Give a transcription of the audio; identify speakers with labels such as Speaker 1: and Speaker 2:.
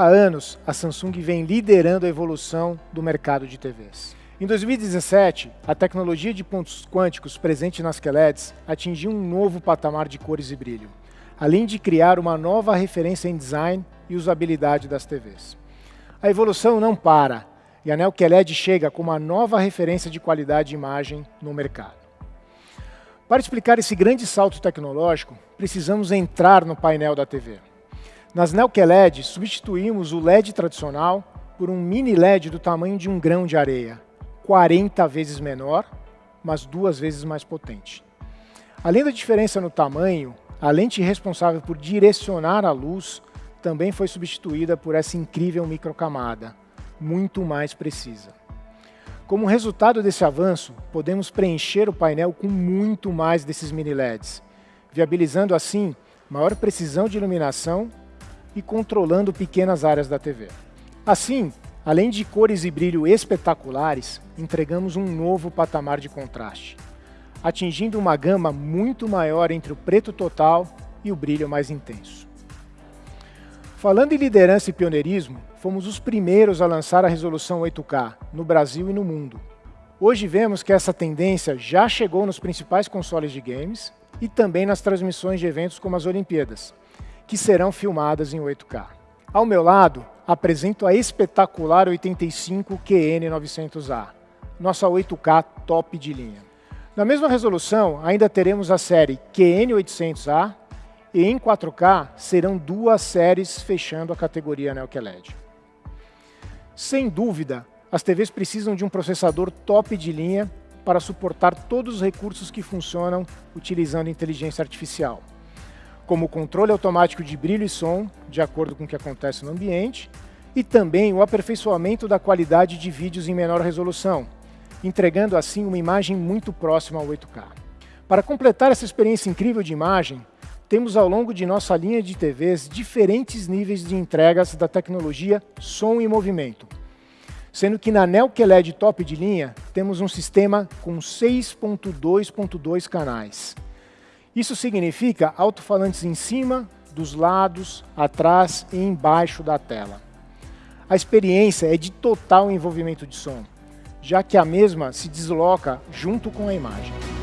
Speaker 1: Há anos, a Samsung vem liderando a evolução do mercado de TVs. Em 2017, a tecnologia de pontos quânticos presente nas QLEDs atingiu um novo patamar de cores e brilho, além de criar uma nova referência em design e usabilidade das TVs. A evolução não para, e a Neo QLED chega com uma nova referência de qualidade de imagem no mercado. Para explicar esse grande salto tecnológico, precisamos entrar no painel da TV. Nas Neo QLED, substituímos o LED tradicional por um mini LED do tamanho de um grão de areia, 40 vezes menor, mas duas vezes mais potente. Além da diferença no tamanho, a lente responsável por direcionar a luz também foi substituída por essa incrível microcamada, muito mais precisa. Como resultado desse avanço, podemos preencher o painel com muito mais desses mini LEDs, viabilizando assim maior precisão de iluminação e controlando pequenas áreas da TV. Assim, Além de cores e brilho espetaculares, entregamos um novo patamar de contraste, atingindo uma gama muito maior entre o preto total e o brilho mais intenso. Falando em liderança e pioneirismo, fomos os primeiros a lançar a resolução 8K no Brasil e no mundo. Hoje vemos que essa tendência já chegou nos principais consoles de games e também nas transmissões de eventos como as Olimpíadas, que serão filmadas em 8K. Ao meu lado, apresento a espetacular 85 QN900A, nossa 8K top de linha. Na mesma resolução, ainda teremos a série QN800A e em 4K serão duas séries fechando a categoria Neo QLED. Sem dúvida, as TVs precisam de um processador top de linha para suportar todos os recursos que funcionam utilizando inteligência artificial como o controle automático de brilho e som, de acordo com o que acontece no ambiente, e também o aperfeiçoamento da qualidade de vídeos em menor resolução, entregando assim uma imagem muito próxima ao 8K. Para completar essa experiência incrível de imagem, temos ao longo de nossa linha de TVs diferentes níveis de entregas da tecnologia som e movimento, sendo que na Neo QLED top de linha temos um sistema com 6.2.2 canais, isso significa alto-falantes em cima, dos lados, atrás e embaixo da tela. A experiência é de total envolvimento de som, já que a mesma se desloca junto com a imagem.